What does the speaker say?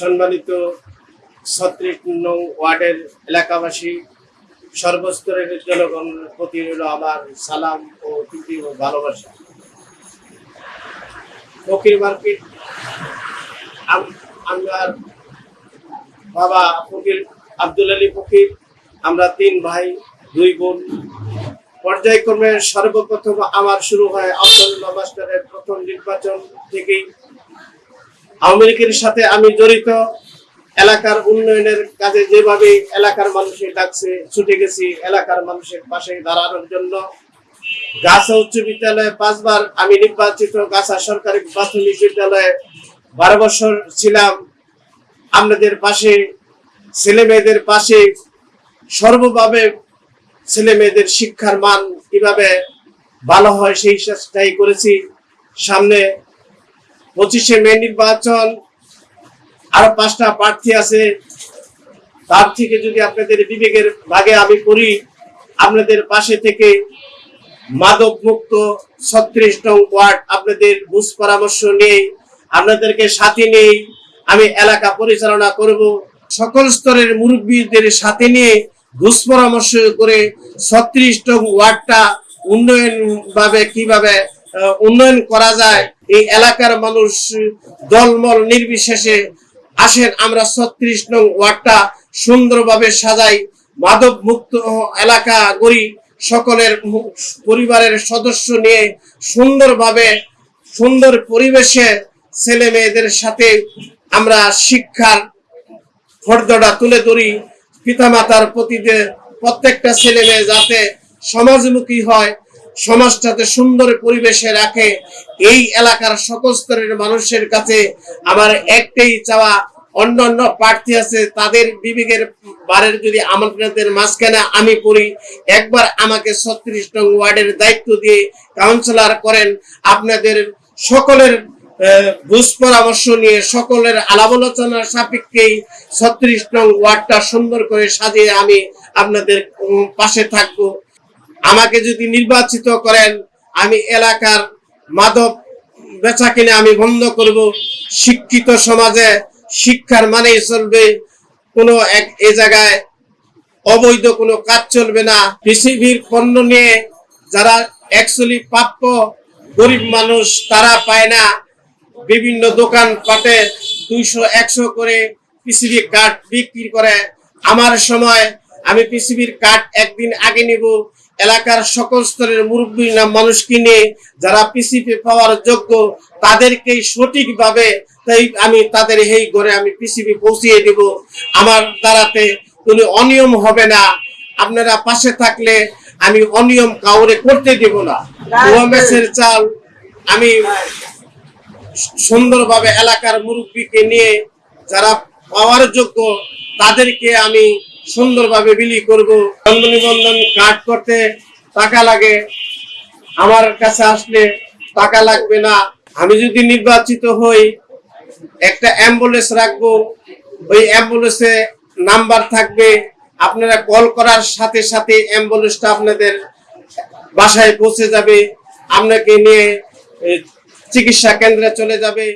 সম্মানিত ছত্রিশ নং ওয়ার্ডের এলাকাবাসী, সর্বস্তরের জনগণের প্রতি রইল আমার সালাম ও প্রীতি ও ভালোবাসা। ফকির মার্কেট, আম- আমার বাবা ফকির আব্দুল আলী ফকির, আমরা তিন ভাই, দুই বোন। পর্যায়ক্রমে সর্বপ্রথম আমার শুরু হয় আব্দুল্লাহ মাস্টারের প্রথম নির্বাচন থেকেই। আওয়ামী সাথে আমি জড়িত। এলাকার উন্নয়নের কাজে যেভাবে এলাকার মানুষের ডাকছে, ছুটে গেছি, এলাকার মানুষের পাশে দাঁড়ানোর জন্য। গাছা উচ্চ বিদ্যালয়ে পাঁচবার আমি নির্বাচিত, গাছা সরকারি প্রাথমিক বিদ্যালয়ে বারো বছর ছিলাম। আপনাদের পাশে, ছেলে মেয়েদের পাশে সর্বভাবে ছেলে মেয়েদের শিক্ষার মান কীভাবে ভালো হয় সেই চেষ্টাই করেছি। সামনে পঁচিশে মে নির্বাচন, আরও পাঁচটা প্রার্থী আছে। তার থেকে যদি আপনাদের বিবেকের ভাগে আমি করি, আপনাদের পাশে থেকে মাদক মুক্ত ছত্রিশ নং ওয়ার্ড আপনাদের বুঝ পরামর্শ নেই, আপনাদেরকে সাথে নেই, আমি এলাকা পরিচালনা করব। সকল স্তরের মুরব্বীদের সাথে নিয়ে ঘুষ পরামর্শ করে ছত্রিশ নং ওয়ার্ডটা উন্নয়ন ভাবে কীভাবে উন্নয়ন করা যায় এই এলাকার মানুষ দলমল নির্বিশেষে আসেন। আমরা ছত্রিশ নং ওয়ার্ডটা সুন্দরভাবে সাজাই। মাদক মুক্ত এলাকা গড়ি সকলের পরিবারের সদস্য নিয়ে সুন্দরভাবে, সুন্দর পরিবেশে ছেলে মেয়েদের সাথে আমরা শিক্ষার ফর্দটা তুলে ধরি। পিতামাতার প্রতি প্রত্যেকটা ছেলে মেয়ে যাতে সমাজমুখী হয় সমাজটাতে সুন্দর পরিবেশে রাখে। এই এলাকার সকল স্তরের মানুষের কাছে আমার একটাই চাওয়া অন্যান্য প্রার্থী আছে, তাদের বিবেকের বারের যদি আমাদের মাঝখানে আমি পড়ি, একবার আমাকে ছত্রিশ নং ওয়ার্ডের দায়িত্ব দিয়ে কাউন্সিলর করেন। আপনাদের সকলের বুঝ পরামর্শ নিয়ে সকলের আলাপ আলোচনার সাপেক্ষেই ছত্রিশ নং ওয়ার্ডটা সুন্দর করে সাজিয়ে আমি আপনাদের পাশে থাকব। আমাকে যদি নির্বাচিত করেন, আমি এলাকার মাদক বেচা কিনে আমি বন্ধ করব। শিক্ষিত সমাজে শিক্ষার মানেই চলবে। কোনো এক, এ জায়গায় অবৈধ কোনো কাজ চলবে না। পৃথিবীর পণ্য নিয়ে যারা অ্যাকচুয়ালি প্রাপ্য গরিব মানুষ, তারা পায় না। বিভিন্ন দোকান পাটে দুইশো, একশো করে পিসিবি কাঠ বিক্রি করে। আমার সময় আমি পিসিবির কাঠ একদিন আগে নিব। এলাকার সকল স্তরের মুরব্বী না মানুষকে নিয়ে যারা পিসিপি পাওয়ার যোগ্য, তাদেরকেই সঠিকভাবে তাই আমি তাদের এই ঘরে আমি পিসিপি পৌঁছিয়ে দিব। আমার দ্বারাতে কোনো অনিয়ম হবে না। আপনারা পাশে থাকলে আমি অনিয়ম কাউরে করতে দেব না। ওএমএসের চাল আমি সুন্দরভাবে এলাকার মুরব্বীকে নিয়ে যারা পাওয়ার যোগ্য, তাদেরকে আমি সুন্দরভাবে বিলি করব। জন্ম নিবন্ধন কার্ড করতে টাকা লাগে। আমার কাছে আসলে টাকা লাগবে না। আমি যদি নির্বাচিত হই, একটা অ্যাম্বুলেন্স রাখব। ওই অ্যাম্বুলেন্সে নাম্বার থাকবে। আপনারা কল করার সাথে সাথে অ্যাম্বুলেন্সটা আপনাদের বাসায় পৌঁছে যাবে। আপনাকে নিয়ে চিকিৎসা কেন্দ্রে চলে যাবে।